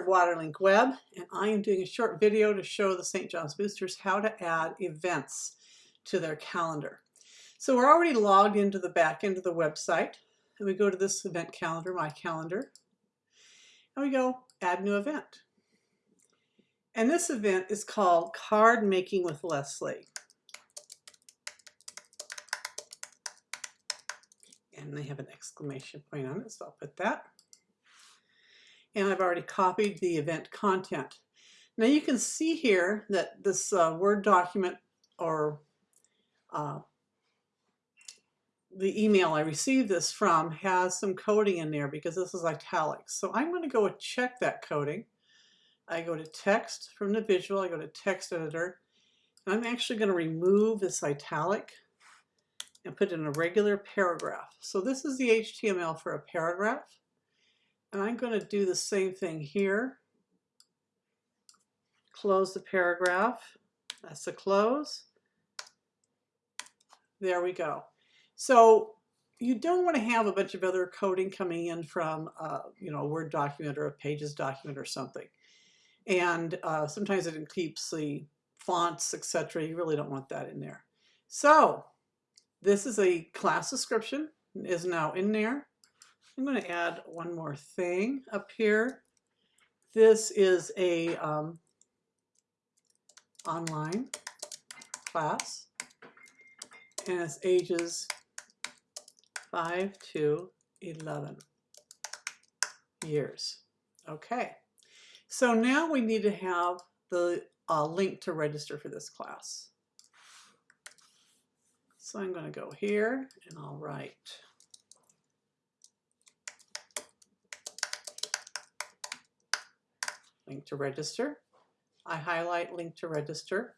of Waterlink Web, and I am doing a short video to show the St. John's Boosters how to add events to their calendar. So we're already logged into the back end of the website, and we go to this event calendar, My Calendar, and we go Add New Event. And this event is called Card Making with Leslie. And they have an exclamation point on it, so I'll put that and I've already copied the event content. Now you can see here that this uh, Word document or uh, the email I received this from has some coding in there because this is italics. So I'm going to go check that coding. I go to text from the visual, I go to text editor, I'm actually going to remove this italic and put in a regular paragraph. So this is the HTML for a paragraph. And I'm going to do the same thing here. Close the paragraph. That's the close. There we go. So you don't want to have a bunch of other coding coming in from, uh, you know, a Word document or a Pages document or something. And uh, sometimes it keeps the fonts, etc. You really don't want that in there. So this is a class description is now in there. I'm going to add one more thing up here. This is a um, online class and it's ages 5 to 11 years. Okay, so now we need to have the uh, link to register for this class. So I'm going to go here and I'll write link to register. I highlight link to register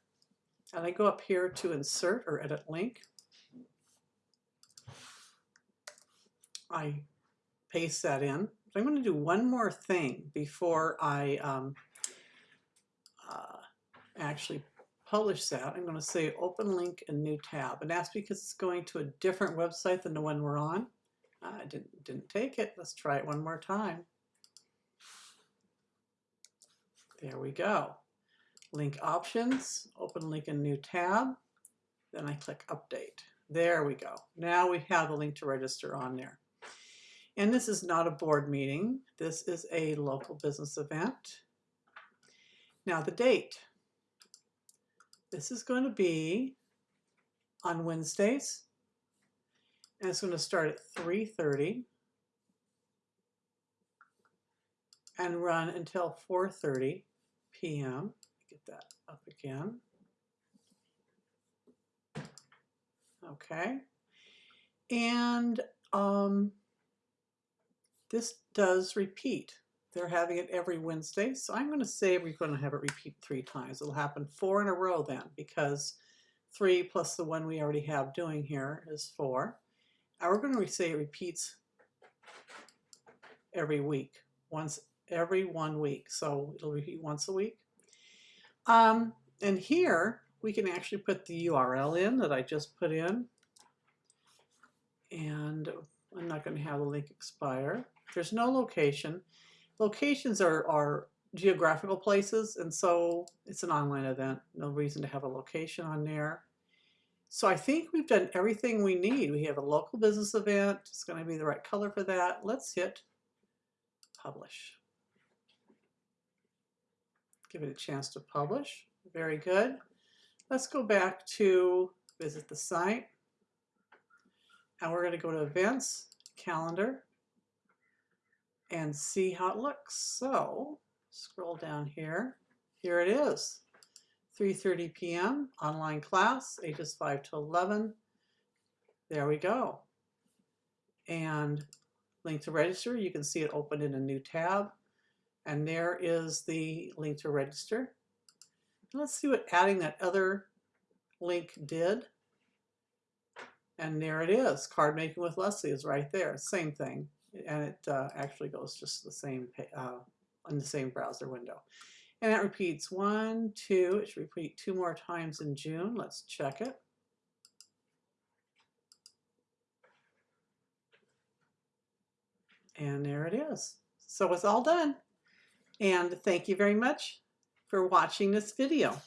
and I go up here to insert or edit link. I paste that in. But I'm going to do one more thing before I um, uh, actually publish that. I'm going to say open link and new tab. And that's because it's going to a different website than the one we're on. I didn't, didn't take it. Let's try it one more time. There we go. Link options, open link in new tab. Then I click update. There we go. Now we have the link to register on there. And this is not a board meeting. This is a local business event. Now the date. This is going to be on Wednesdays. And it's going to start at 3.30 and run until 4.30 p.m. Get that up again. Okay. And um, this does repeat. They're having it every Wednesday. So I'm going to say we're going to have it repeat three times. It'll happen four in a row then because three plus the one we already have doing here is four. And we're going to say it repeats every week, once every one week. So it'll repeat once a week. Um, and here we can actually put the URL in that I just put in. And I'm not going to have the link expire. There's no location. Locations are, are geographical places, and so it's an online event. No reason to have a location on there. So I think we've done everything we need. We have a local business event. It's going to be the right color for that. Let's hit publish give it a chance to publish. Very good. Let's go back to visit the site. And we're going to go to events, calendar, and see how it looks. So scroll down here. Here it is. 3.30 p.m. online class, ages 5 to 11. There we go. And link to register, you can see it open in a new tab. And there is the link to register. Let's see what adding that other link did. And there it is. Card making with Leslie is right there. Same thing. And it uh, actually goes just the same uh, on the same browser window. And that repeats one, two, it should repeat two more times in June. Let's check it. And there it is. So it's all done. And thank you very much for watching this video.